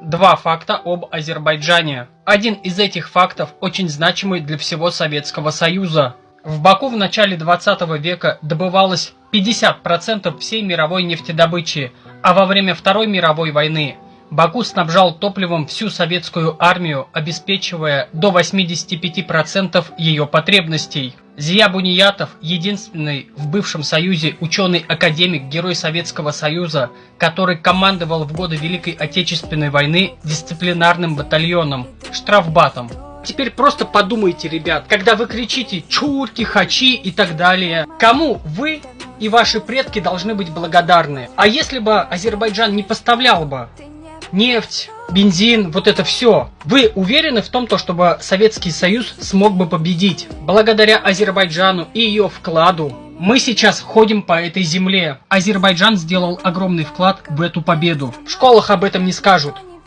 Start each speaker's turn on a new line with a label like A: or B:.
A: Два факта об Азербайджане. Один из этих фактов очень значимый для всего Советского Союза. В Баку в начале 20 века добывалось 50% всей мировой нефтедобычи, а во время Второй мировой войны Баку снабжал топливом всю советскую армию, обеспечивая до 85% ее потребностей. Зия Буниятов – единственный в бывшем Союзе ученый-академик, герой Советского Союза, который командовал в годы Великой Отечественной войны дисциплинарным батальоном – штрафбатом. Теперь просто подумайте, ребят, когда вы кричите «чурки», «хачи» и так далее, кому вы и ваши предки должны быть благодарны? А если бы Азербайджан не поставлял бы нефть, бензин, вот это все. Вы уверены в том, то, чтобы Советский Союз смог бы победить? Благодаря Азербайджану и ее вкладу мы сейчас ходим по этой земле. Азербайджан сделал огромный вклад в эту победу. В школах об этом не скажут.